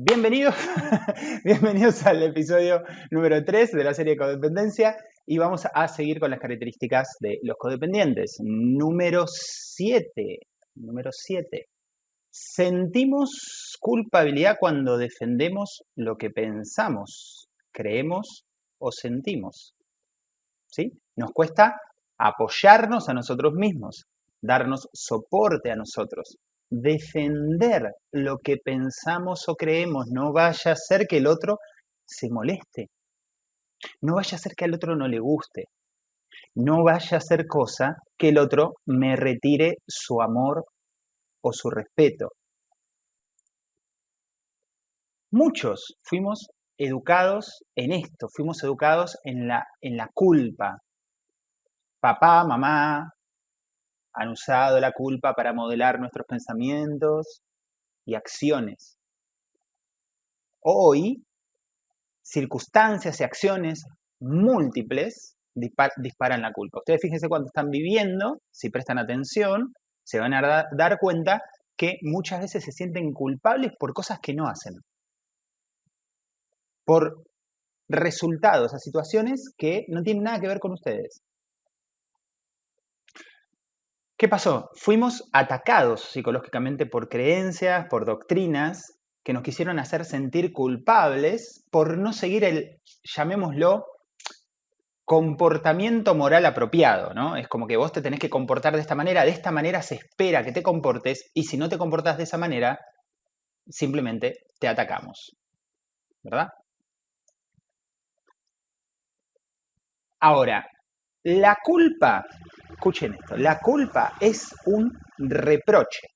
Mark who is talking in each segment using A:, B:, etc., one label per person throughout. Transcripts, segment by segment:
A: Bienvenidos, bienvenidos al episodio número 3 de la serie Codependencia y vamos a seguir con las características de los codependientes. Número 7, número 7. Sentimos culpabilidad cuando defendemos lo que pensamos, creemos o sentimos. ¿Sí? Nos cuesta apoyarnos a nosotros mismos, darnos soporte a nosotros, defender lo que pensamos o creemos. No vaya a ser que el otro se moleste. No vaya a ser que al otro no le guste. No vaya a ser cosa que el otro me retire su amor o su respeto. Muchos fuimos educados en esto, fuimos educados en la, en la culpa. Papá, mamá, han usado la culpa para modelar nuestros pensamientos y acciones. Hoy, circunstancias y acciones múltiples disparan la culpa. Ustedes fíjense cuando están viviendo, si prestan atención, se van a dar cuenta que muchas veces se sienten culpables por cosas que no hacen. Por resultados a situaciones que no tienen nada que ver con ustedes. ¿Qué pasó? Fuimos atacados psicológicamente por creencias, por doctrinas que nos quisieron hacer sentir culpables por no seguir el, llamémoslo, comportamiento moral apropiado, ¿no? Es como que vos te tenés que comportar de esta manera, de esta manera se espera que te comportes y si no te comportas de esa manera, simplemente te atacamos. ¿Verdad? Ahora, la culpa Escuchen esto, la culpa es un reproche.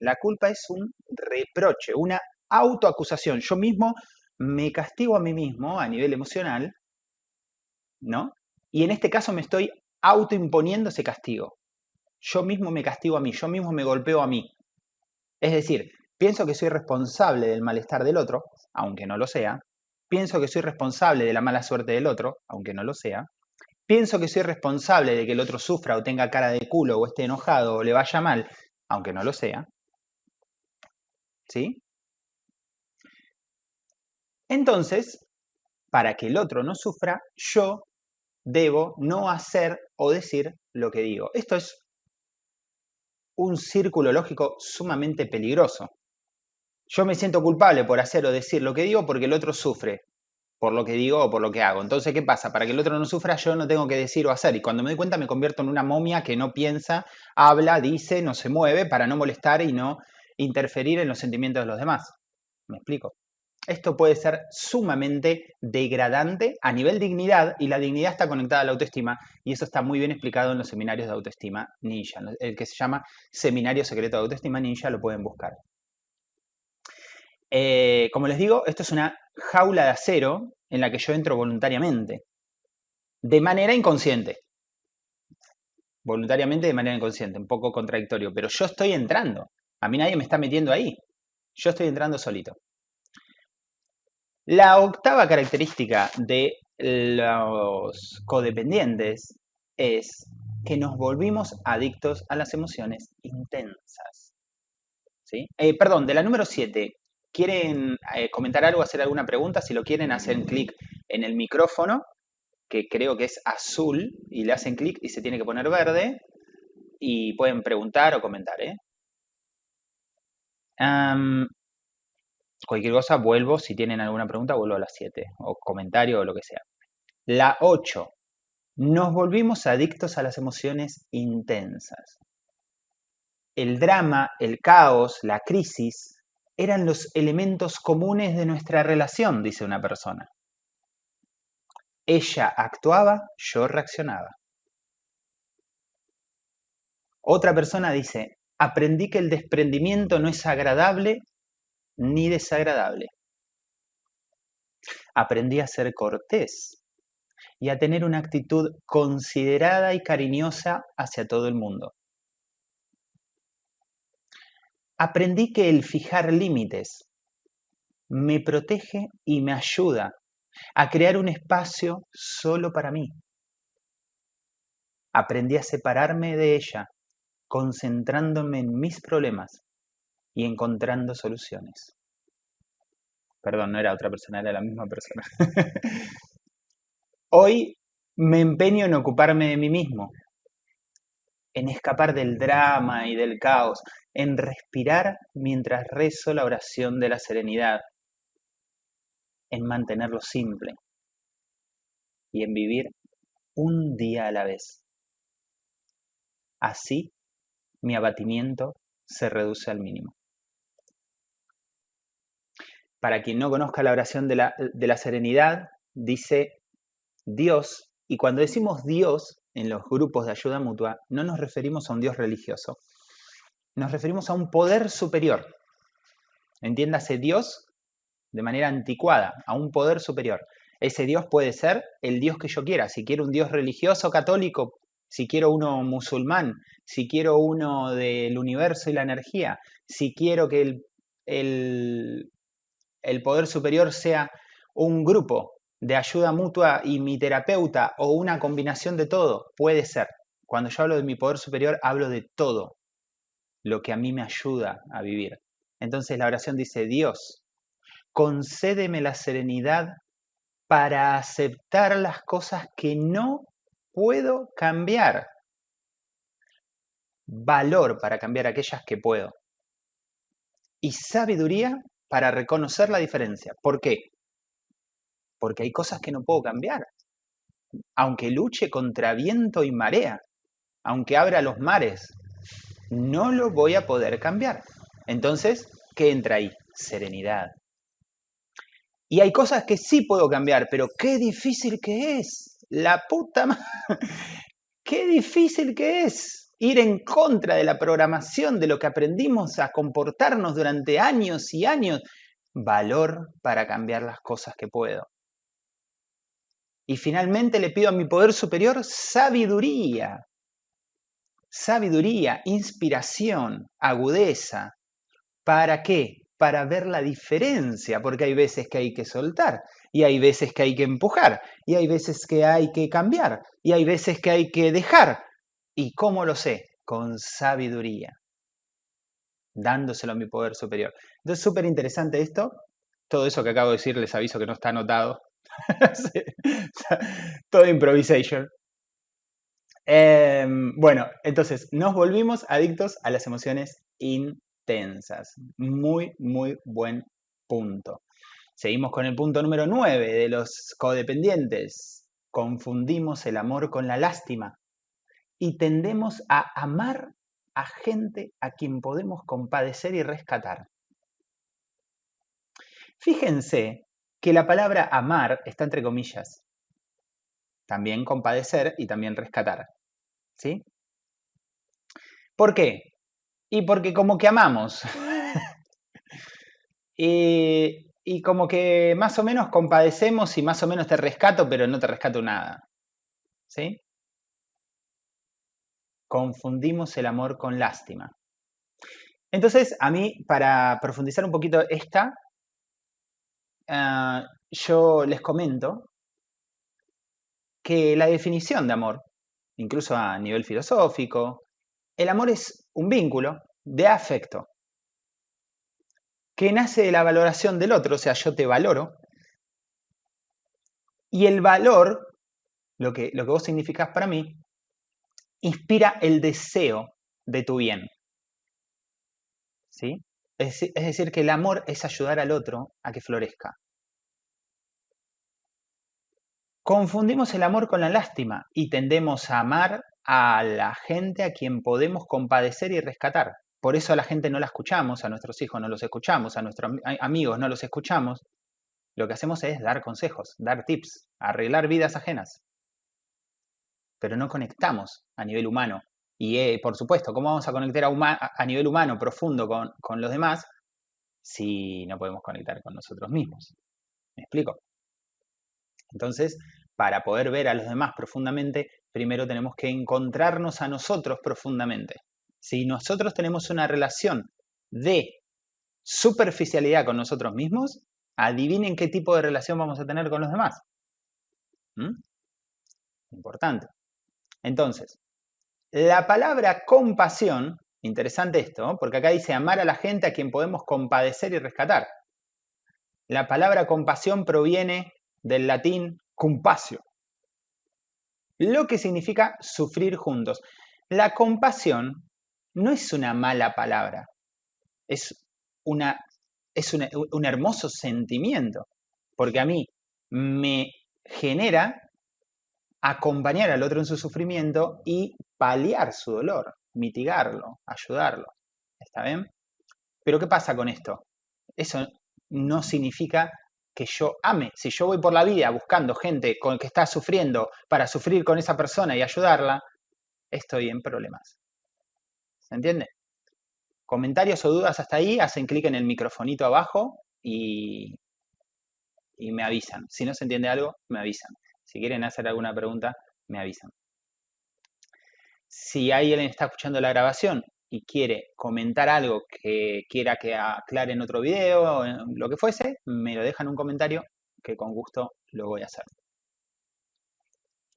A: La culpa es un reproche, una autoacusación. Yo mismo me castigo a mí mismo a nivel emocional, ¿no? Y en este caso me estoy autoimponiendo ese castigo. Yo mismo me castigo a mí, yo mismo me golpeo a mí. Es decir, pienso que soy responsable del malestar del otro, aunque no lo sea. Pienso que soy responsable de la mala suerte del otro, aunque no lo sea. Pienso que soy responsable de que el otro sufra o tenga cara de culo o esté enojado o le vaya mal, aunque no lo sea. ¿Sí? Entonces, para que el otro no sufra, yo debo no hacer o decir lo que digo. Esto es un círculo lógico sumamente peligroso. Yo me siento culpable por hacer o decir lo que digo porque el otro sufre por lo que digo o por lo que hago. Entonces, ¿qué pasa? Para que el otro no sufra, yo no tengo que decir o hacer. Y cuando me doy cuenta, me convierto en una momia que no piensa, habla, dice, no se mueve para no molestar y no interferir en los sentimientos de los demás. ¿Me explico? Esto puede ser sumamente degradante a nivel dignidad y la dignidad está conectada a la autoestima y eso está muy bien explicado en los seminarios de autoestima ninja. El que se llama Seminario Secreto de Autoestima Ninja lo pueden buscar. Eh, como les digo, esto es una jaula de acero en la que yo entro voluntariamente, de manera inconsciente. Voluntariamente de manera inconsciente, un poco contradictorio, pero yo estoy entrando. A mí nadie me está metiendo ahí. Yo estoy entrando solito. La octava característica de los codependientes es que nos volvimos adictos a las emociones intensas. ¿Sí? Eh, perdón, de la número 7, quieren eh, comentar algo, hacer alguna pregunta, si lo quieren, hacen clic en el micrófono, que creo que es azul, y le hacen clic y se tiene que poner verde, y pueden preguntar o comentar. ¿eh? cualquier cosa, vuelvo, si tienen alguna pregunta, vuelvo a las 7, o comentario o lo que sea. La 8. Nos volvimos adictos a las emociones intensas. El drama, el caos, la crisis eran los elementos comunes de nuestra relación, dice una persona. Ella actuaba, yo reaccionaba. Otra persona dice, aprendí que el desprendimiento no es agradable ni desagradable. Aprendí a ser cortés y a tener una actitud considerada y cariñosa hacia todo el mundo. Aprendí que el fijar límites me protege y me ayuda a crear un espacio solo para mí. Aprendí a separarme de ella, concentrándome en mis problemas y encontrando soluciones. Perdón, no era otra persona, era la misma persona. Hoy me empeño en ocuparme de mí mismo, en escapar del drama y del caos, en respirar mientras rezo la oración de la serenidad, en mantenerlo simple y en vivir un día a la vez. Así mi abatimiento se reduce al mínimo. Para quien no conozca la oración de la, de la serenidad, dice Dios, y cuando decimos Dios en los grupos de ayuda mutua, no nos referimos a un Dios religioso, nos referimos a un poder superior. Entiéndase Dios de manera anticuada, a un poder superior. Ese Dios puede ser el Dios que yo quiera. Si quiero un Dios religioso católico, si quiero uno musulmán, si quiero uno del universo y la energía, si quiero que el, el, el poder superior sea un grupo de ayuda mutua y mi terapeuta o una combinación de todo, puede ser. Cuando yo hablo de mi poder superior, hablo de todo lo que a mí me ayuda a vivir. Entonces la oración dice, Dios, concédeme la serenidad para aceptar las cosas que no puedo cambiar. Valor para cambiar aquellas que puedo. Y sabiduría para reconocer la diferencia. ¿Por qué? Porque hay cosas que no puedo cambiar. Aunque luche contra viento y marea, aunque abra los mares, no lo voy a poder cambiar. Entonces, ¿qué entra ahí? Serenidad. Y hay cosas que sí puedo cambiar, pero qué difícil que es. La puta madre. Qué difícil que es ir en contra de la programación, de lo que aprendimos a comportarnos durante años y años, valor para cambiar las cosas que puedo. Y finalmente le pido a mi poder superior sabiduría. Sabiduría, inspiración, agudeza. ¿Para qué? Para ver la diferencia, porque hay veces que hay que soltar, y hay veces que hay que empujar, y hay veces que hay que cambiar, y hay veces que hay que dejar, ¿Y cómo lo sé? Con sabiduría, dándoselo a mi poder superior. Entonces, súper interesante esto. Todo eso que acabo de decir, les aviso que no está anotado. Todo improvisation. Em, bueno, entonces nos volvimos adictos a las emociones intensas. Muy, muy buen punto. Seguimos con el punto número 9 de los codependientes. Confundimos el amor con la lástima y tendemos a amar a gente a quien podemos compadecer y rescatar. Fíjense que la palabra amar está entre comillas. También compadecer y también rescatar. ¿Sí? ¿Por qué? Y porque como que amamos. y, y como que más o menos compadecemos y más o menos te rescato, pero no te rescato nada. ¿Sí? confundimos el amor con lástima. Entonces, a mí, para profundizar un poquito esta, ah, yo les comento que la definición de amor, incluso a nivel filosófico, el amor es un vínculo de afecto que nace de la valoración del otro, o sea, yo te valoro, y el valor, lo que, lo que vos significás para mí, inspira el deseo de tu bien. ¿Sí? Es, decir, que el amor es ayudar al otro a que florezca. Confundimos el amor con la lástima y tendemos a amar a la gente a quien podemos compadecer y rescatar. Por eso a la gente no la escuchamos, a nuestros hijos no los escuchamos, a nuestros amigos no los escuchamos. Lo que hacemos es dar consejos, dar tips, arreglar vidas ajenas pero no conectamos a nivel humano. Y eh, por supuesto, ¿cómo vamos a conectar a, nivel humano profundo con, con los demás si no podemos conectar con nosotros mismos? ¿Me explico? Entonces, para poder ver a los demás profundamente, primero tenemos que encontrarnos a nosotros profundamente. Si nosotros tenemos una relación de superficialidad con nosotros mismos, adivinen qué tipo de relación vamos a tener con los demás. ¿Mm? Importante. Entonces, la palabra compasión, interesante esto, porque acá dice amar a la gente a quien podemos compadecer y rescatar. La palabra compasión proviene del latín compasio, lo que significa sufrir juntos. La compasión no es una mala palabra, es, una, es un hermoso sentimiento, porque a mí me genera acompañar al otro en su sufrimiento y paliar su dolor, mitigarlo, ayudarlo. ¿Está bien? Pero ¿qué pasa con esto? Eso no significa que yo ame. Si yo voy por la vida buscando gente con que está sufriendo para sufrir con esa persona y ayudarla, estoy en problemas. ¿Se entiende? Comentarios o dudas hasta ahí, hacen clic en el microfonito abajo y, y me avisan. Si no se entiende algo, me avisan. Si quieren hacer alguna pregunta, me avisan. Si alguien está escuchando la grabación y quiere comentar algo que quiera que aclare en otro video, o lo que fuese, me lo dejan en un comentario que con gusto lo voy a hacer.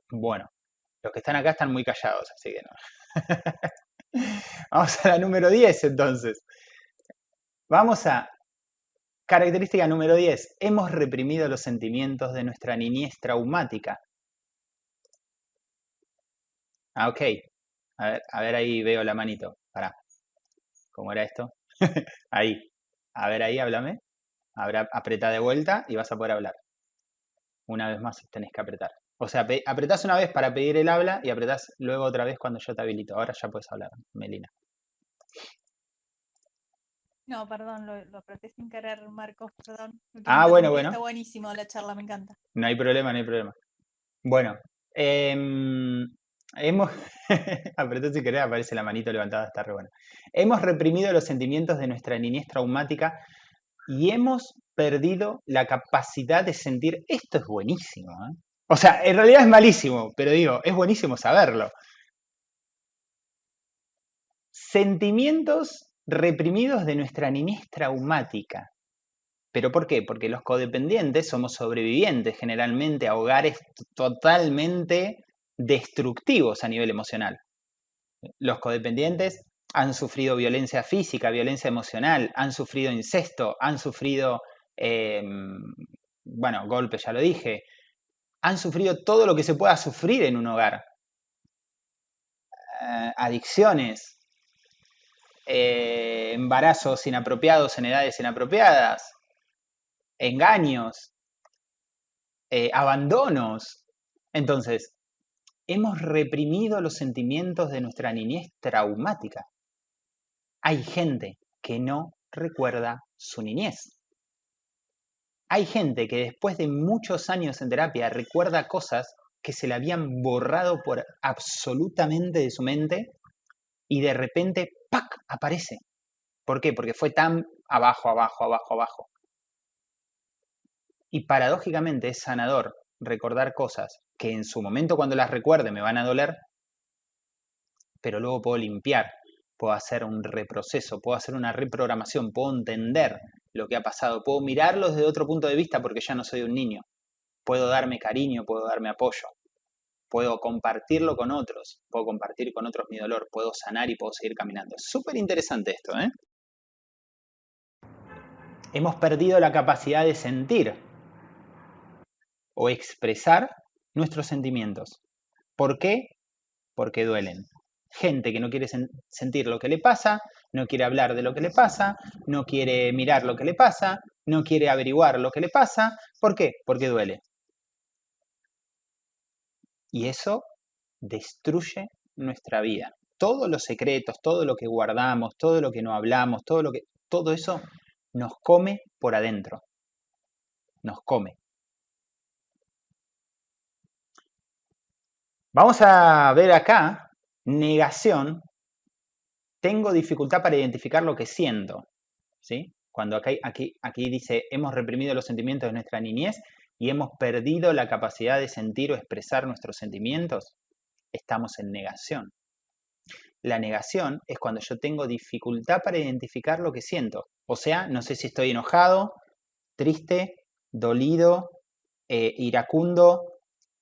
A: Bueno, los que están acá están muy callados, así que no. Vamos a la número 10 entonces. Vamos a característica número 10. Hemos reprimido los sentimientos de nuestra niñez traumática. Ah, ok. A ver, a ver ahí veo la manito. Pará. ¿Cómo era esto? ahí. A ver ahí, háblame. Ahora apretá de vuelta y vas a poder hablar. Una vez más tenés que apretar. O sea, apretás una vez para pedir el habla y apretás luego otra vez cuando yo te habilito. Ahora ya puedes hablar, Melina.
B: No, perdón, lo, apreté sin querer, Marcos, perdón.
A: Ah, bueno, bueno.
B: Está buenísimo la charla, me encanta.
A: No hay problema, no hay problema. Bueno, em, hemos, apretó sin querer, aparece la manito levantada, está re bueno. Hemos reprimido los sentimientos de nuestra niñez traumática y hemos perdido la capacidad de sentir, esto es buenísimo, ¿eh? o sea, en realidad es malísimo, pero digo, es buenísimo saberlo. Sentimientos reprimidos de nuestra niñez traumática. ¿Pero por qué? Porque los codependientes somos sobrevivientes generalmente a hogares totalmente destructivos a nivel emocional. Los codependientes han sufrido violencia física, violencia emocional, han sufrido incesto, han sufrido, em, bueno, golpes, ya lo dije, han sufrido todo lo que se pueda sufrir en un hogar. Eh, adicciones, eh, embarazos inapropiados en edades inapropiadas, engaños, eh, abandonos. Entonces, hemos reprimido los sentimientos de nuestra niñez traumática. Hay gente que no recuerda su niñez. Hay gente que después de muchos años en terapia recuerda cosas que se le habían borrado por absolutamente de su mente y de repente, ¡pac!, aparece. ¿Por qué? Porque fue tan abajo, abajo, abajo, abajo. Y paradójicamente es sanador recordar cosas que en su momento cuando las recuerde me van a doler, pero luego puedo limpiar, puedo hacer un reproceso, puedo hacer una reprogramación, puedo entender lo que ha pasado, puedo mirarlo desde otro punto de vista porque ya no soy un niño, puedo darme cariño, puedo darme apoyo, puedo compartirlo con otros, puedo compartir con otros mi dolor, puedo sanar y puedo seguir caminando. Es súper interesante esto, ¿eh? Hemos perdido la capacidad de sentir o expresar nuestros sentimientos. ¿Por qué? Porque duelen. Gente que no quiere sentir lo que le pasa, no quiere hablar de lo que le pasa, no quiere mirar lo que le pasa, no quiere averiguar lo que le pasa. ¿Por qué? Porque duele. Y eso destruye nuestra vida. Todos los secretos, todo lo que guardamos, todo lo que no hablamos, todo lo que todo eso nos come por adentro. Nos come. Vamos a ver acá, negación, tengo dificultad para identificar lo que siento. ¿sí? Cuando aquí, aquí, aquí dice, hemos reprimido los sentimientos de nuestra niñez y hemos perdido la capacidad de sentir o expresar nuestros sentimientos, estamos en negación. La negación es cuando yo tengo dificultad para identificar lo que siento. O sea, no sé si estoy enojado, triste, dolido, eh, iracundo,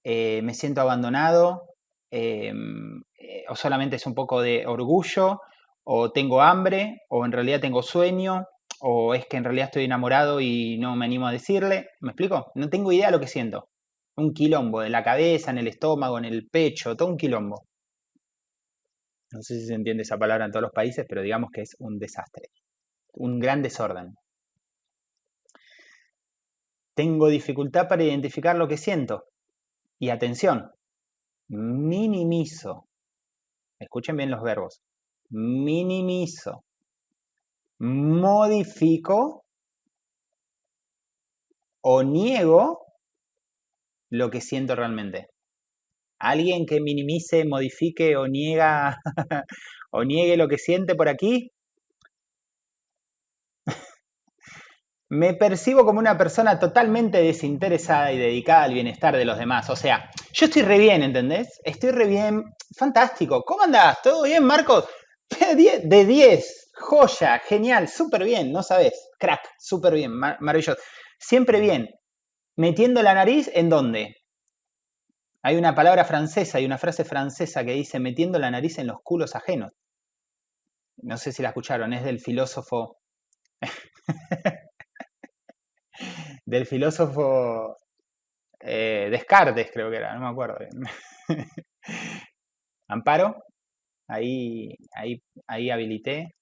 A: eh, me siento abandonado, em, eh, o solamente es un poco de orgullo, o tengo hambre, o en realidad tengo sueño, o es que en realidad estoy enamorado y no me animo a decirle. ¿Me explico? No tengo idea de lo que siento. Un quilombo, en la cabeza, en el estómago, en el pecho, todo un quilombo. No sé si se entiende esa palabra en todos los países, pero digamos que es un desastre. Un gran desorden. Tengo dificultad para identificar lo que siento. Y atención, minimizo. Escuchen bien los verbos. Minimizo. Modifico o niego lo que siento realmente. Alguien que minimice, modifique o niega o niegue lo que siente por aquí, me percibo como una persona totalmente desinteresada y dedicada al bienestar de los demás. O sea, yo estoy re bien, ¿entendés? Estoy re bien. Fantástico. ¿Cómo andás? ¿Todo bien, Marcos? De 10. Joya, genial, súper bien, no sabes. Crack, súper bien, maravilloso. Siempre bien. Metiendo la nariz en dónde? Hay una palabra francesa, hay una frase francesa que dice metiendo la nariz en los culos ajenos. No sé si la escucharon, es del filósofo del filósofo eh, Descartes, creo que era, no me acuerdo. Amparo, ahí, ahí, ahí habilité.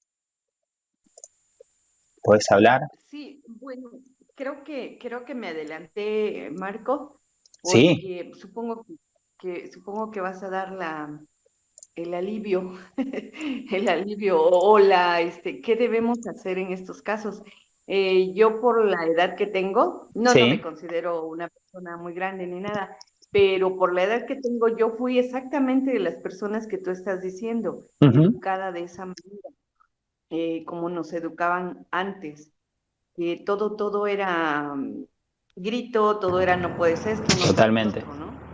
A: ¿Puedes hablar?
C: Sí, bueno, creo que, creo que me adelanté, Marco,
A: porque
C: sí. supongo que, supongo que vas a dar la, el alivio, el alivio o la, este, ¿qué debemos hacer en estos casos? Eh, yo por la edad que tengo, no, no me considero una persona muy grande ni nada, pero por la edad que tengo yo fui exactamente de las personas que tú estás diciendo, educada de esa manera, eh, como nos educaban antes, que todo, todo era mm, grito, todo era no puedes esto.
A: No Totalmente.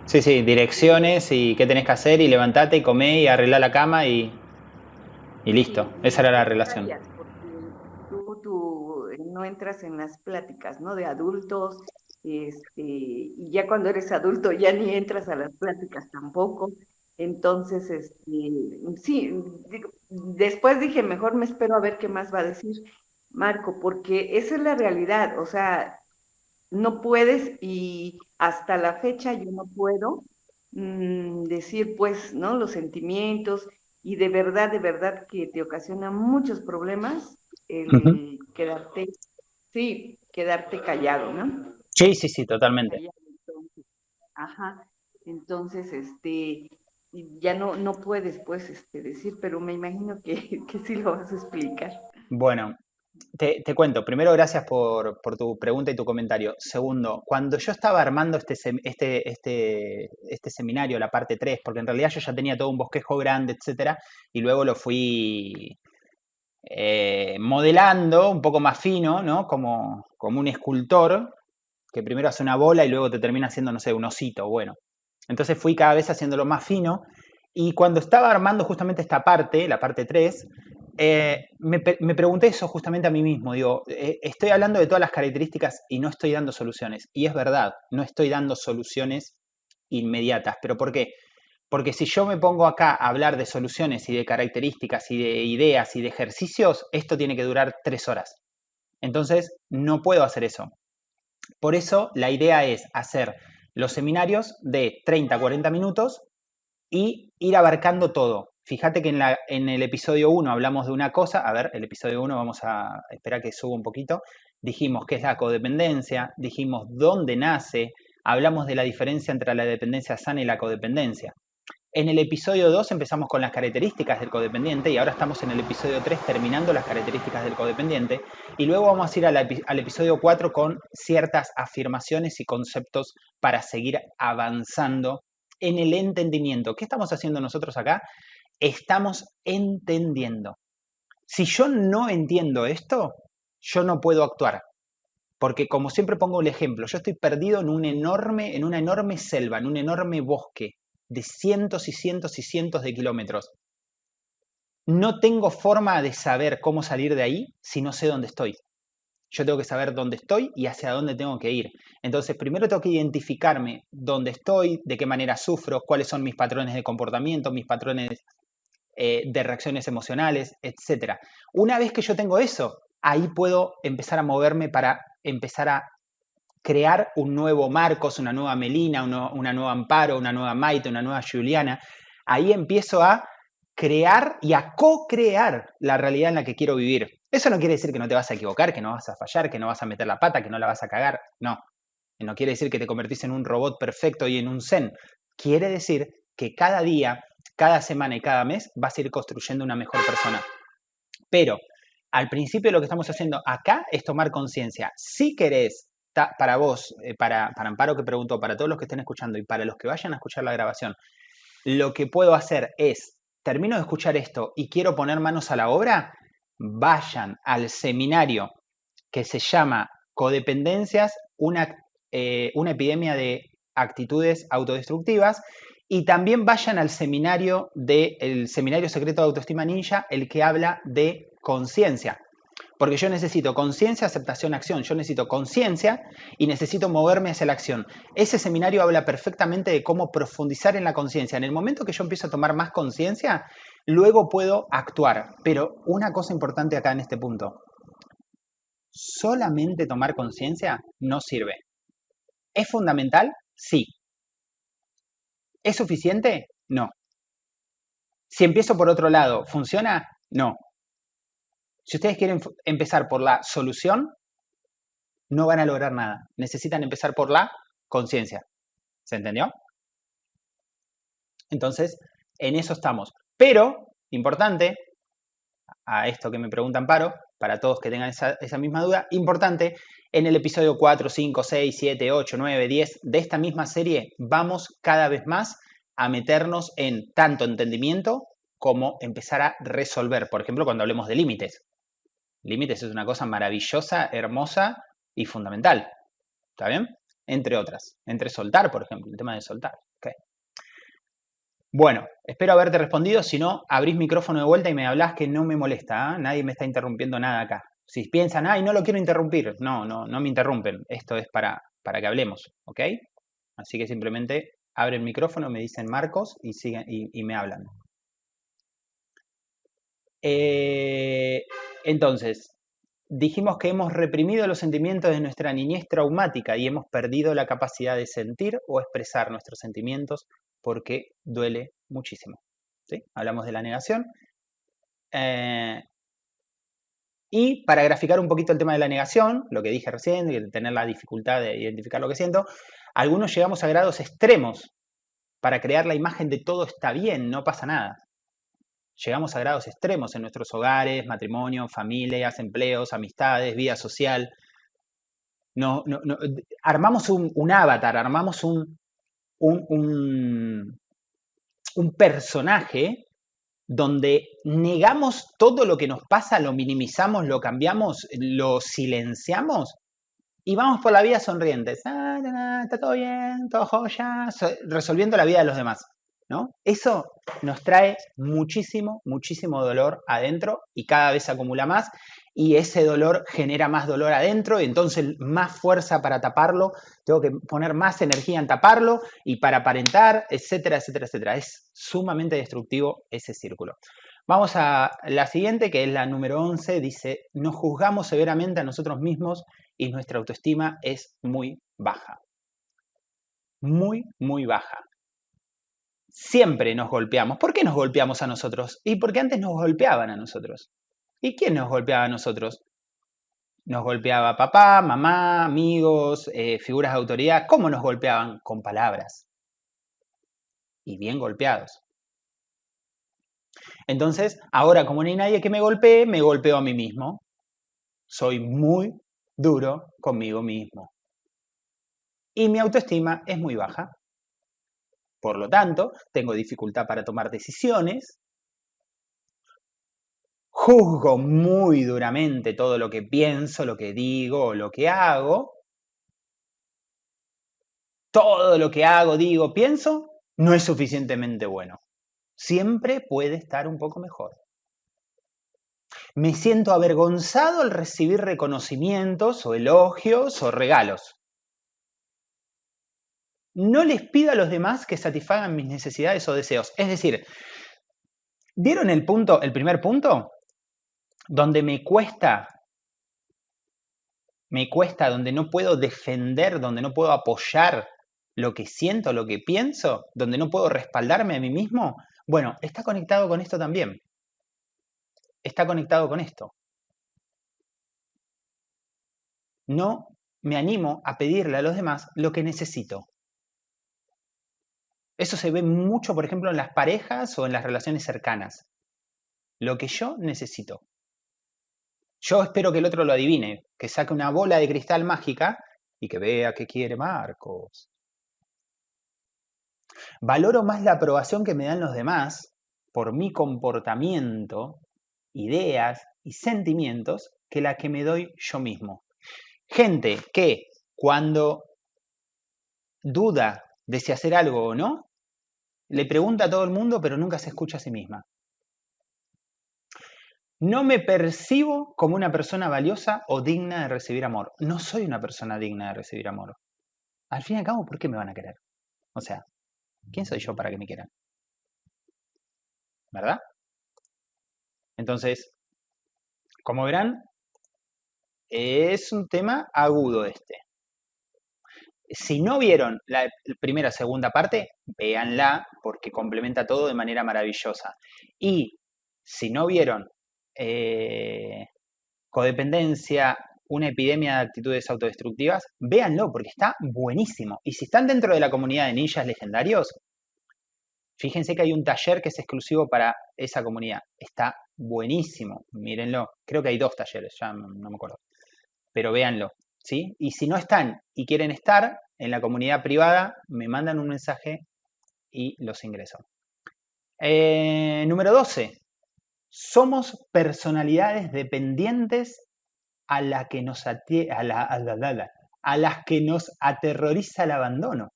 A: Sí, sí, direcciones y qué tenés que hacer y levantate y comé y arreglar la cama y, y listo. Esa era la relación
C: no entras en las pláticas, ¿no? De adultos, este, y ya cuando eres adulto ya ni entras a las pláticas tampoco. Entonces, este, sí, después dije, mejor me espero a ver qué más va a decir Marco, porque esa es la realidad, o sea, no puedes y hasta la fecha yo no puedo mm, decir, pues, ¿no? Los sentimientos y de verdad, de verdad que te ocasiona muchos problemas el quedarte Sí, quedarte callado, ¿no?
A: Sí, sí, sí, totalmente.
C: ajá. Entonces, este, ya no, no puedes, pues, este, decir, pero me imagino que, que sí lo vas a explicar.
A: Bueno, te, te cuento. Primero, gracias por, por, tu pregunta y tu comentario. Segundo, cuando yo estaba armando este, este, este, este seminario, la parte 3, porque en realidad yo ya tenía todo un bosquejo grande, etcétera, y luego lo fui eh, modelando un poco más fino, ¿no? Como, como un escultor que primero hace una bola y luego te termina haciendo, no sé, un osito, bueno. Entonces fui cada vez haciéndolo más fino y cuando estaba armando justamente esta parte, la parte 3, eh, me, me, pregunté eso justamente a mí mismo. Digo, eh, estoy hablando de todas las características y no estoy dando soluciones. Y es verdad, no estoy dando soluciones inmediatas. ¿Pero por qué? Porque si yo me pongo acá a hablar de soluciones y de características y de ideas y de ejercicios, esto tiene que durar tres horas. Entonces, no puedo hacer eso. Por eso, la idea es hacer los seminarios de 30 a 40 minutos y ir abarcando todo. Fíjate que en, en el episodio 1 hablamos de una cosa, a ver, el episodio 1 vamos a esperar que suba un poquito, dijimos qué es la codependencia, dijimos dónde nace, hablamos de la diferencia entre la dependencia sana y la codependencia. En el episodio 2 empezamos con las características del codependiente y ahora estamos en el episodio 3 terminando las características del codependiente y luego vamos a ir al episodio 4 con ciertas afirmaciones y conceptos para seguir avanzando en el entendimiento. ¿Qué estamos haciendo nosotros acá? Estamos entendiendo. Si yo no entiendo esto, yo no puedo actuar. Porque como siempre pongo el ejemplo, yo estoy perdido en, un enorme, en una enorme selva, en un enorme bosque de cientos y cientos y cientos de kilómetros. No tengo forma de saber cómo salir de ahí si no sé dónde estoy. Yo tengo que saber dónde estoy y hacia dónde tengo que ir. Entonces, primero tengo que identificarme dónde estoy, de qué manera sufro, cuáles son mis patrones de comportamiento, mis patrones eh, de reacciones emocionales, etc. Una vez que yo tengo eso, ahí puedo empezar a moverme para empezar a crear un nuevo Marcos, una nueva Melina, una nueva Amparo, una nueva Maite, una nueva Juliana. Ahí empiezo a crear y a co-crear la realidad en la que quiero vivir. Eso no quiere decir que no te vas a equivocar, que no vas a fallar, que no vas a meter la pata, que no la vas a cagar. No. No quiere decir que te convertís en un robot perfecto y en un zen. Quiere decir que cada día, cada semana y cada mes vas a ir construyendo una mejor persona. Pero al principio lo que estamos haciendo acá es tomar conciencia. Si querés para vos, eh, para, Amparo que preguntó, para todos los que estén escuchando y para los que vayan a escuchar la grabación, lo que puedo hacer es, termino de escuchar esto y quiero poner manos a la obra, vayan al seminario que se llama Codependencias, una, eh, una epidemia de actitudes autodestructivas, y también vayan al seminario del Seminario Secreto de Autoestima Ninja, el que habla de conciencia. Porque yo necesito conciencia, aceptación, acción. Yo necesito conciencia y necesito moverme hacia la acción. Ese seminario habla perfectamente de cómo profundizar en la conciencia. En el momento que yo empiezo a tomar más conciencia, luego puedo actuar. Pero una cosa importante acá en este punto. Solamente tomar conciencia no sirve. ¿Es fundamental? Sí. ¿Es suficiente? No. Si empiezo por otro lado, ¿funciona? No. Si ustedes quieren empezar por la solución, no van a lograr nada. Necesitan empezar por la conciencia. ¿Se entendió? Entonces, en eso estamos. Pero, importante, a esto que me preguntan Paro, para todos que tengan esa, esa, misma duda, importante, en el episodio 4, 5, 6, 7, 8, 9, 10 de esta misma serie vamos cada vez más a meternos en tanto entendimiento como empezar a resolver. Por ejemplo, cuando hablemos de límites. Límites es una cosa maravillosa, hermosa y fundamental. ¿Está bien? Entre otras. Entre soltar, por ejemplo, el tema de soltar. Bueno, espero haberte respondido. Si no, abrís micrófono de vuelta y me hablas que no me molesta. ¿ah? Nadie me está interrumpiendo nada acá. Si piensan, ay, no lo quiero interrumpir. No, no, no me interrumpen. Esto es para, para que hablemos. ¿Ok? Así que simplemente abren el micrófono, me dicen Marcos y, siguen, y me hablan. Eh, entonces, dijimos que hemos reprimido los sentimientos de nuestra niñez traumática y hemos perdido la capacidad de sentir o expresar nuestros sentimientos porque duele muchísimo. Hablamos de la negación. Eh, y para graficar un poquito el tema de la negación, lo que dije recién, de tener la dificultad de identificar lo que siento, algunos llegamos a grados extremos para crear la imagen de todo está bien, no pasa nada llegamos a grados extremos en nuestros hogares, matrimonio, familias, empleos, amistades, vida social. No, armamos un, avatar, armamos un personaje donde negamos todo lo que nos pasa, lo minimizamos, lo cambiamos, lo silenciamos y vamos por la vida sonrientes. Ah, está todo bien, todo joya, resolviendo la vida de los demás. ¿No? Eso nos trae muchísimo, muchísimo dolor adentro y cada vez acumula más y ese dolor genera más dolor adentro y entonces más fuerza para taparlo, tengo que poner más energía en taparlo y para aparentar, etcétera, etcétera, etcétera. Es sumamente destructivo ese círculo. Vamos a la siguiente, que es la número 11, dice, nos juzgamos severamente a nosotros mismos y nuestra autoestima es muy baja. Muy, muy baja siempre nos golpeamos. ¿Por qué nos golpeamos a nosotros? Y porque antes nos golpeaban a nosotros. ¿Y quién nos golpeaba a nosotros? Nos golpeaba papá, mamá, amigos, eh, figuras de autoridad. ¿Cómo nos golpeaban? Con palabras. Y bien golpeados. Entonces, ahora como no hay nadie que me golpee, me golpeo a mí mismo. Soy muy duro conmigo mismo. Y mi autoestima es muy baja. Por lo tanto, tengo dificultad para tomar decisiones, juzgo muy duramente todo lo que pienso, lo que digo o lo que hago. Todo lo que hago, digo, pienso, no es suficientemente bueno. Siempre puede estar un poco mejor. Me siento avergonzado al recibir reconocimientos o elogios o regalos no les pido a los demás que satisfagan mis necesidades o deseos. Es decir, ¿vieron el punto, el primer punto? Donde me cuesta me cuesta, donde no puedo defender, donde no puedo apoyar lo que siento, lo que pienso, donde no puedo respaldarme a mí mismo, bueno, está conectado con esto también. Está conectado con esto. No me animo a pedirle a los demás lo que necesito. Eso se ve mucho, por ejemplo, en las parejas o en las relaciones cercanas. Lo que yo necesito. Yo espero que el otro lo adivine, que saque una bola de cristal mágica y que vea qué quiere Marcos. Valoro más la aprobación que me dan los demás por mi comportamiento, ideas y sentimientos que la que me doy yo mismo. Gente que cuando duda de si hacer algo o no, le pregunta a todo el mundo, pero nunca se escucha a sí misma. No me percibo como una persona valiosa o digna de recibir amor. No soy una persona digna de recibir amor. Al fin y al cabo, ¿por qué me van a querer? O sea, ¿quién soy yo para que me quieran? ¿Verdad? Entonces, como verán, es un tema agudo este. Si no vieron la primera segunda parte, véanla porque complementa todo de manera maravillosa. Y si no vieron eh, codependencia, una epidemia de actitudes autodestructivas, véanlo porque está buenísimo. Y si están dentro de la comunidad de ninjas legendarios, fíjense que hay un taller que es exclusivo para esa comunidad. Está buenísimo, mírenlo. Creo que hay dos talleres, ya no, me acuerdo. Pero véanlo, ¿sí? Y si no están y quieren estar en la comunidad privada, me mandan un mensaje y los ingreso. Eh, número 12. Somos personalidades dependientes a, la que nos a, a las que nos aterroriza el abandono.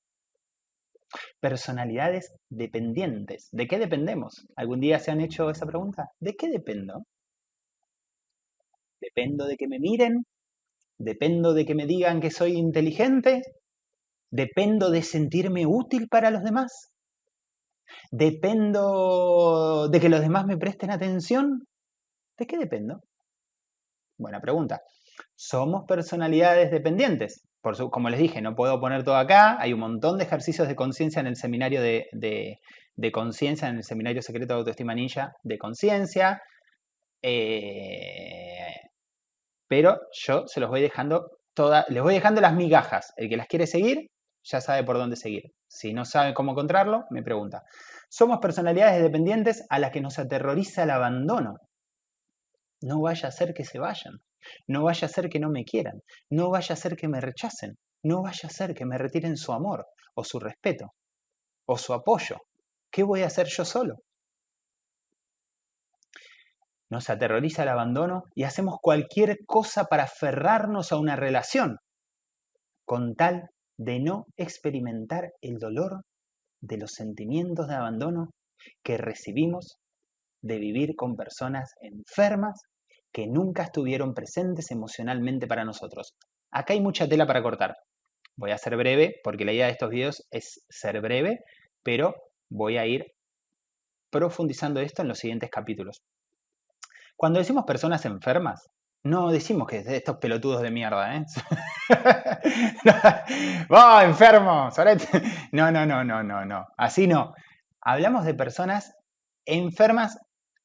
A: Personalidades dependientes. ¿De qué dependemos? ¿Algún día se han hecho esa pregunta? ¿De qué dependo? ¿Dependo de que me miren? ¿Dependo de que me digan que soy inteligente? ¿Dependo de sentirme útil para los demás? ¿Dependo de que los demás me presten atención? ¿De qué dependo? Buena pregunta. Somos personalidades dependientes. Por como les dije, no puedo poner todo acá. Hay un montón de ejercicios de conciencia en el seminario de, de, conciencia, en el seminario secreto de autoestima ninja de conciencia. Eh, pero yo se los voy dejando todas, les voy dejando las migajas. El que las quiere seguir, ya sabe por dónde seguir. Si no sabe cómo encontrarlo, me pregunta. Somos personalidades dependientes a las que nos aterroriza el abandono. No vaya a ser que se vayan. No vaya a ser que no me quieran. No vaya a ser que me rechacen. No vaya a ser que me retiren su amor o su respeto o su apoyo. ¿Qué voy a hacer yo solo? Nos aterroriza el abandono y hacemos cualquier cosa para aferrarnos a una relación con tal de no experimentar el dolor de los sentimientos de abandono que recibimos de vivir con personas enfermas que nunca estuvieron presentes emocionalmente para nosotros. Acá hay mucha tela para cortar. Voy a ser breve porque la idea de estos videos es ser breve, pero voy a ir profundizando esto en los siguientes capítulos. Cuando decimos personas enfermas, no decimos que estos pelotudos de mierda, ¿eh? ¡Oh, enfermo! No, no, no, no, no, no. Así no. Hablamos de personas enfermas,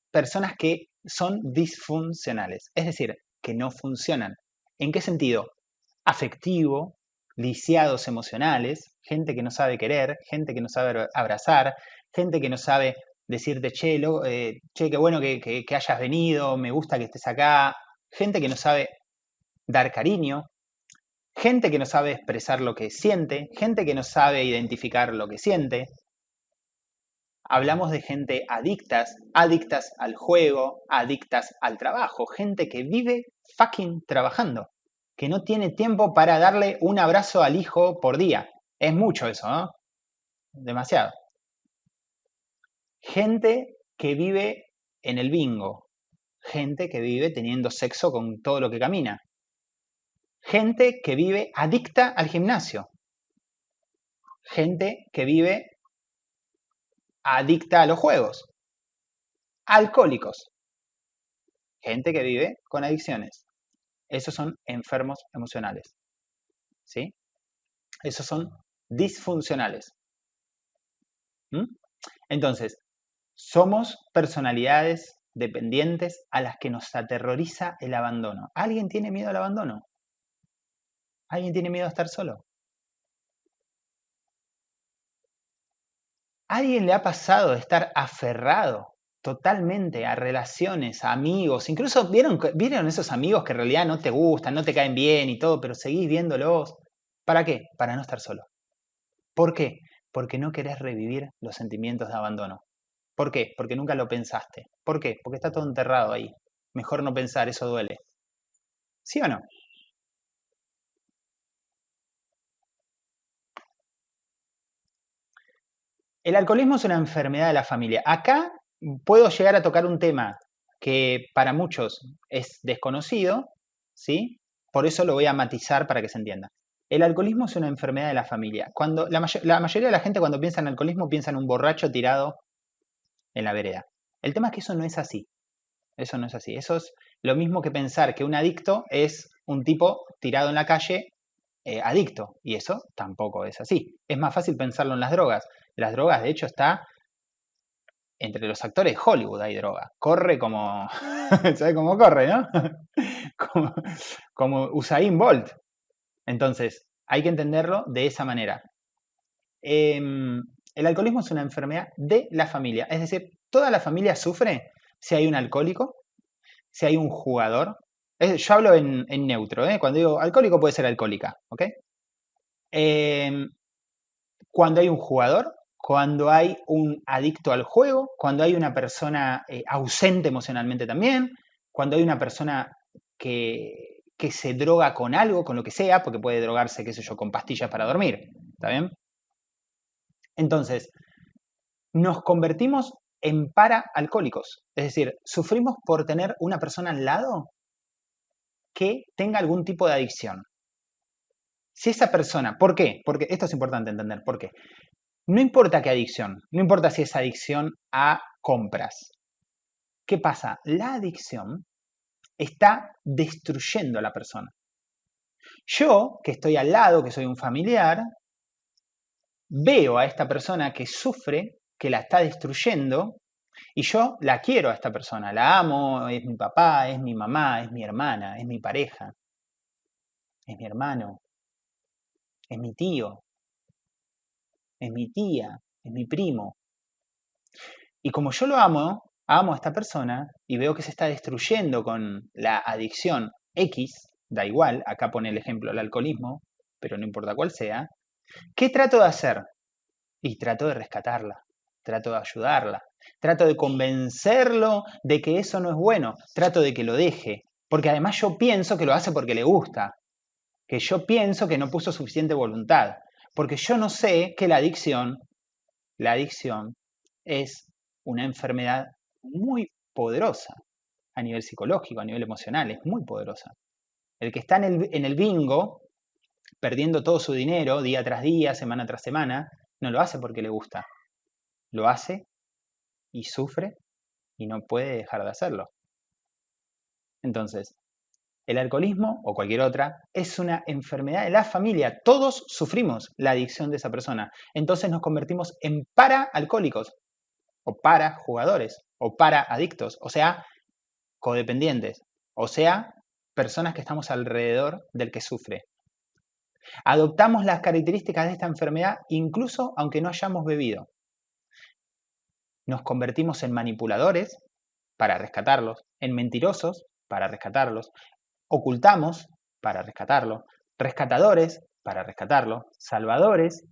A: personas que son disfuncionales, es decir, que no funcionan. ¿En qué sentido? Afectivo, lisiados emocionales, gente que no sabe querer, gente que no sabe abrazar, gente que no sabe decirte, che, eh, che qué bueno que, que hayas venido, me gusta que estés acá, gente que no sabe dar cariño, gente que no sabe expresar lo que siente, gente que no sabe identificar lo que siente. Hablamos de gente adictas, adictas al juego, adictas al trabajo, gente que vive fucking trabajando, que no tiene tiempo para darle un abrazo al hijo por día. Es mucho eso, ¿no? Demasiado. Gente que vive en el bingo, gente que vive teniendo sexo con todo lo que camina. Gente que vive adicta al gimnasio. Gente que vive adicta a los juegos. Alcohólicos. Gente que vive con adicciones. esos son enfermos emocionales. ¿Sí? Esos son disfuncionales. ¿Mm? Entonces, somos personalidades dependientes a las que nos aterroriza el abandono. ¿Alguien tiene miedo al abandono? ¿Alguien tiene miedo a estar solo? ¿Alguien le ha pasado de estar aferrado totalmente a relaciones, a amigos? Incluso ¿vieron, vieron esos amigos que en realidad no te gustan, no te caen bien y todo, pero seguís viéndolos. ¿Para qué? Para no estar solo. ¿Por qué? Porque no querés revivir los sentimientos de abandono. ¿Por qué? Porque nunca lo pensaste. ¿Por qué? Porque está todo enterrado ahí. Mejor no pensar, eso duele. ¿Sí o no? El alcoholismo es una enfermedad de la familia. Acá puedo llegar a tocar un tema que para muchos es desconocido, ¿sí? Por eso lo voy a matizar para que se entienda. El alcoholismo es una enfermedad de la familia. Cuando la, la mayoría de la gente cuando piensa en alcoholismo piensa en un borracho tirado en la vereda. El tema es que eso no es así. Eso no es así. Eso es lo mismo que pensar que un adicto es un tipo tirado en la calle eh, adicto. Y eso tampoco es así. Es más fácil pensarlo en las drogas. Las drogas, de hecho, está entre los actores de Hollywood hay droga. Corre como. ¿Sabes cómo corre, no? como, como Usain Bolt. Entonces, hay que entenderlo de esa manera. Em, el alcoholismo es una enfermedad de la familia. Es decir, toda la familia sufre si hay un alcohólico, si hay un jugador. yo hablo en, neutro, ¿eh? cuando digo alcohólico puede ser alcohólica, ¿ok? Em, cuando hay un jugador, cuando hay un adicto al juego, cuando hay una persona eh, ausente emocionalmente también, cuando hay una persona que, que se droga con algo, con lo que sea, porque puede drogarse, qué sé yo, con pastillas para dormir, ¿está bien? Entonces, nos convertimos en paraalcohólicos, es decir, sufrimos por tener una persona al lado que tenga algún tipo de adicción. Si esa persona, ¿por qué? Porque esto es importante entender, ¿por qué? No importa qué adicción, no importa si es adicción a compras. ¿Qué pasa? La adicción está destruyendo a la persona. Yo, que estoy al lado, que soy un familiar, veo a esta persona que sufre, que la está destruyendo, y yo la quiero a esta persona, la amo, es mi papá, es mi mamá, es mi hermana, es mi pareja, es mi hermano, es mi tío, es mi tía, es mi primo. Y como yo lo amo, amo a esta persona y veo que se está destruyendo con la adicción X, da igual, acá pone el ejemplo el alcoholismo, pero no importa cuál sea, ¿qué trato de hacer? Y trato de rescatarla, trato de ayudarla, trato de convencerlo de que eso no es bueno, trato de que lo deje, porque además yo pienso que lo hace porque le gusta, que yo pienso que no puso suficiente voluntad, porque yo no sé que la adicción, la adicción es una enfermedad muy poderosa a nivel psicológico, a nivel emocional, es muy poderosa. El que está en el, en el bingo, perdiendo todo su dinero día tras día, semana tras semana, no lo hace porque le gusta. Lo hace y sufre y no puede dejar de hacerlo. Entonces, el alcoholismo o cualquier otra es una enfermedad de la familia. Todos sufrimos la adicción de esa persona. Entonces nos convertimos en para-alcohólicos o para-jugadores o para-adictos, o sea, codependientes, o sea, personas que estamos alrededor del que sufre. Adoptamos las características de esta enfermedad incluso aunque no hayamos bebido. Nos convertimos en manipuladores para rescatarlos, en mentirosos para rescatarlos, ocultamos para rescatarlo, rescatadores para rescatarlo, salvadores,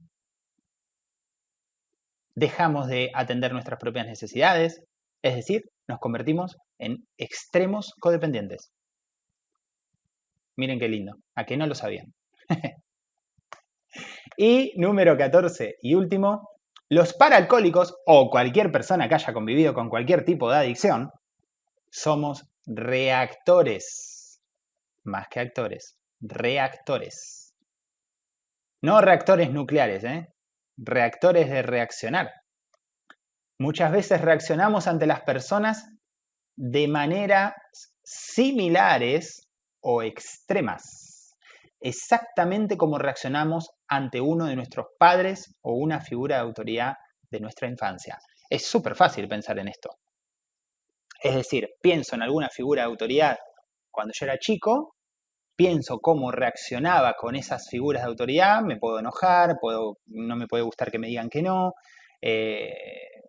A: dejamos de atender nuestras propias necesidades, es decir, nos convertimos en extremos codependientes. Miren qué lindo, a que no lo sabían. y número 14 y último, los paraalcohólicos o cualquier persona que haya convivido con cualquier tipo de adicción, somos reactores más que actores, reactores. No reactores nucleares, ¿eh? reactores de reaccionar. Muchas veces reaccionamos ante las personas de maneras similares o extremas, exactamente como reaccionamos ante uno de nuestros padres o una figura de autoridad de nuestra infancia. Es súper fácil pensar en esto. Es decir, pienso en alguna figura de autoridad cuando yo era chico, pienso cómo reaccionaba con esas figuras de autoridad, me puedo enojar, puedo, no me puede gustar que me digan que no, eh,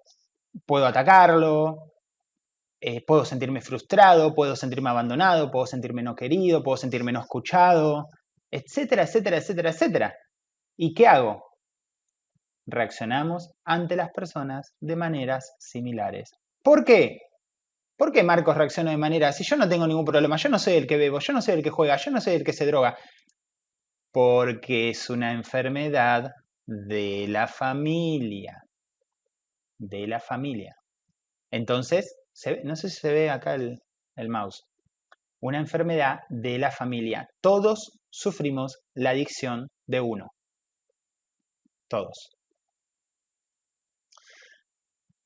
A: puedo atacarlo, eh, puedo sentirme frustrado, puedo sentirme abandonado, puedo sentirme no querido, puedo sentirme no escuchado, etcétera, etcétera, etcétera, etcétera. ¿Y qué hago? Reaccionamos ante las personas de maneras similares. ¿Por qué? ¿Por qué Marcos reacciona de manera? Si yo no tengo ningún problema, yo no soy el que bebo, yo no soy el que juega, yo no soy el que se droga. Porque es una enfermedad de la familia. De la familia. Entonces, no sé si se ve acá el, el mouse. Una enfermedad de la familia. Todos sufrimos la adicción de uno. Todos.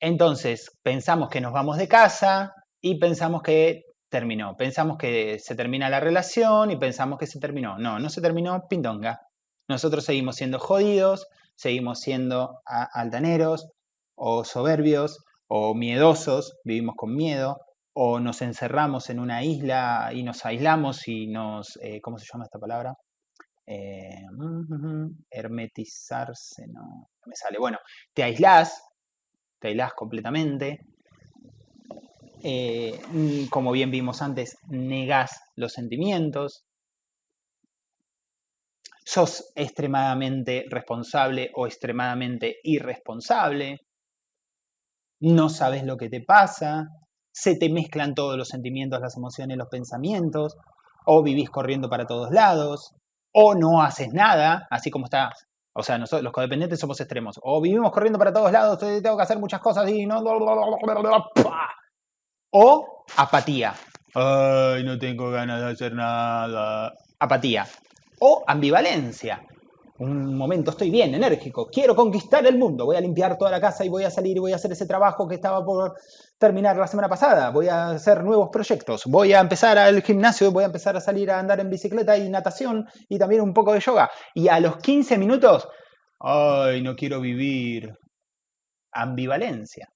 A: Entonces, pensamos que nos vamos de casa y pensamos que terminó. Pensamos que se termina la relación y pensamos que se terminó. No, no se terminó, pindonga. Nosotros seguimos siendo jodidos, seguimos siendo altaneros o soberbios o miedosos, vivimos con miedo, o nos encerramos en una isla y nos aislamos y nos, eh, ¿cómo se llama esta palabra? Eh, hermetizarse, no, me sale. Bueno, te aislás, te aislás completamente. Eh, como bien vimos antes, negás los sentimientos. Sos extremadamente responsable o extremadamente irresponsable no sabes lo que te pasa, se te mezclan todos los sentimientos, las emociones, los pensamientos, o vivís corriendo para todos lados, o no haces nada, así como está. O sea, nosotros los codependientes somos extremos. O vivimos corriendo para todos lados, tengo que hacer muchas cosas y no. O apatía. Ay, no tengo ganas de hacer nada. Apatía. O ambivalencia un momento estoy bien, enérgico, quiero conquistar el mundo, voy a limpiar toda la casa y voy a salir y voy a hacer ese trabajo que estaba por terminar la semana pasada, voy a hacer nuevos proyectos, voy a empezar al gimnasio, voy a empezar a salir a andar en bicicleta y natación y también un poco de yoga. Y a los 15 minutos, ay, no quiero vivir. Ambivalencia.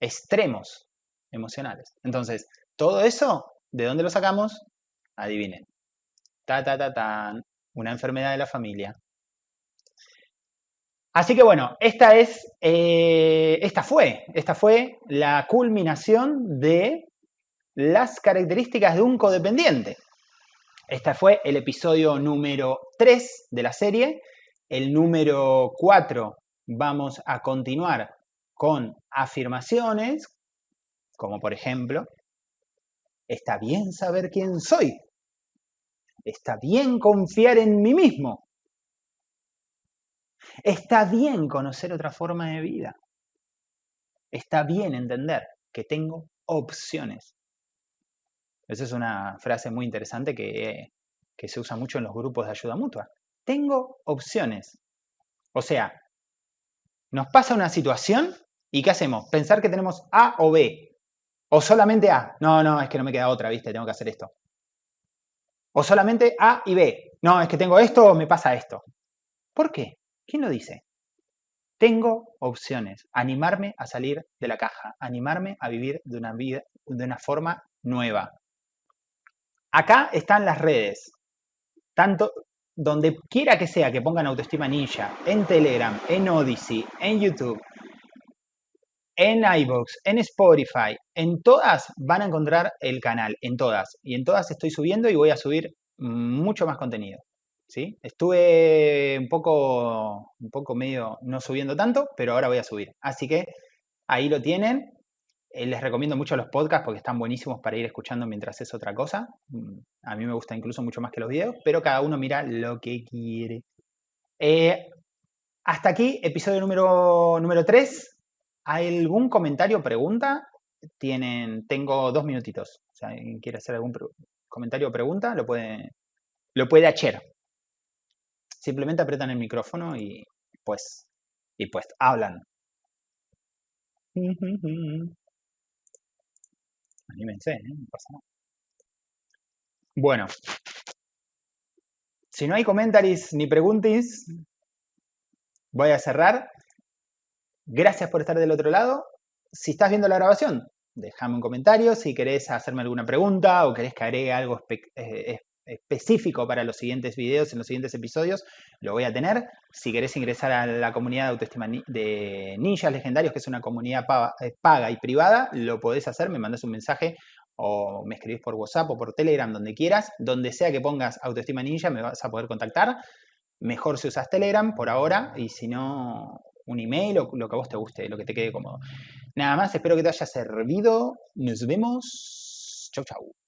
A: Extremos emocionales. Entonces, todo eso, ¿de dónde lo sacamos? Adivinen. Ta, ta, ta, tan una enfermedad de la familia. Así que bueno, esta es, eh, esta fue, esta fue la culminación de las características de un codependiente. Este fue el episodio número 3 de la serie. El número 4 vamos a continuar con afirmaciones, como por ejemplo, está bien saber quién soy. Está bien confiar en mí mismo. Está bien conocer otra forma de vida. Está bien entender que tengo opciones. Esa es una frase muy interesante que, se usa mucho en los grupos de ayuda mutua. Tengo opciones. O sea, nos pasa una situación y ¿qué hacemos? Pensar que tenemos A o B. O solamente A. No, no, es que no me queda otra, ¿viste? Tengo que hacer esto. O solamente A y B. No, es que tengo esto o me pasa esto. ¿Por qué? ¿Quién lo dice? Tengo opciones. Animarme a salir de la caja. Animarme a vivir de una, vida, de una forma nueva. Acá están las redes. Tanto donde quiera que sea que pongan autoestima ninja, en Telegram, en Odyssey, en YouTube, en iVoox, en Spotify, en todas van a encontrar el canal, en todas. Y en todas estoy subiendo y voy a subir mucho más contenido. ¿sí? Estuve un poco, un poco medio no subiendo tanto, pero ahora voy a subir. Así que ahí lo tienen. Eh, les recomiendo mucho los podcasts porque están buenísimos para ir escuchando mientras es otra cosa. Mm, a mí me gusta incluso mucho más que los videos, pero cada uno mira lo que quiere. Eh, hasta aquí, episodio número, número 3. ¿Hay algún comentario o pregunta? Tienen, tengo dos minutitos. O sea, ¿alguien quiere hacer algún comentario o pregunta? Lo puede, lo puede hacer. Simplemente apretan el micrófono y pues, y pues hablan. Anímense, ¿eh? no pasa nada. Bueno. Si no hay comentarios ni preguntas, voy a cerrar. Gracias por estar del otro lado. Si estás viendo la grabación, déjame un comentario. Si querés hacerme alguna pregunta o querés que agregue algo eh, específico para los siguientes videos, en los siguientes episodios, lo voy a tener. Si querés ingresar a la comunidad de autoestima de ninjas legendarios, que es una comunidad eh, paga y privada, lo podés hacer, me mandas un mensaje o me escribís por WhatsApp o por Telegram, donde quieras, donde sea que pongas autoestima ninja, me vas a poder contactar. Mejor si usas Telegram por ahora, y si no, un email o lo que a vos te guste, lo que te quede cómodo. Nada más, espero que te haya servido. Nos vemos. Chau, chau.